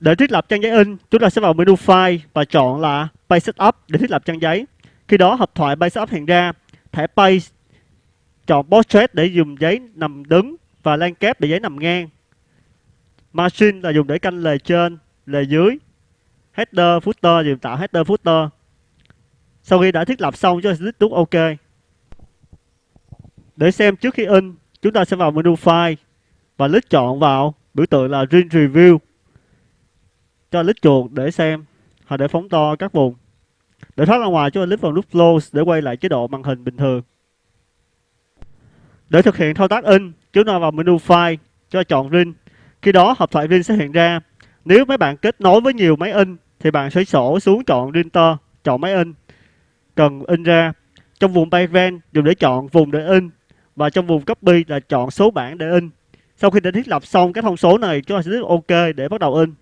Để thiết lập trang giấy in, chúng ta sẽ vào menu File và chọn là Page Setup để thiết lập trang giấy. Khi đó hộp thoại Page Setup hiện ra, thẻ Page chọn Portrait để dùng giấy nằm đứng và Landscape để giấy nằm ngang. Margin là dùng để canh lề trên, lề dưới. Header, Footer dùng tạo Header, Footer. Sau khi đã thiết lập xong, chúng ta sẽ click nút OK. Để xem trước khi in, chúng ta sẽ vào menu File và click chọn vào biểu tượng là Print Review cho lít chuột để xem. Hoặc để phóng to các vùng. Để thoát ra ngoài, chúng ta click vào nút close để quay lại chế độ màn hình bình thường. Để thực hiện thao tác in, chúng ta vào menu file cho chọn rin khi đó, hộp thoại rin sẽ hiện ra. Nếu mấy bạn kết nối với nhiều máy in, thì bạn sẽ sổ xuống chọn printer chọn máy in. Cần in ra. Trong vùng Payven dùng để chọn vùng để in. Và trong vùng copy là chọn số bản để in. Sau khi đã thiết lập xong các thông số này, chúng ta sẽ click OK để bắt đầu in.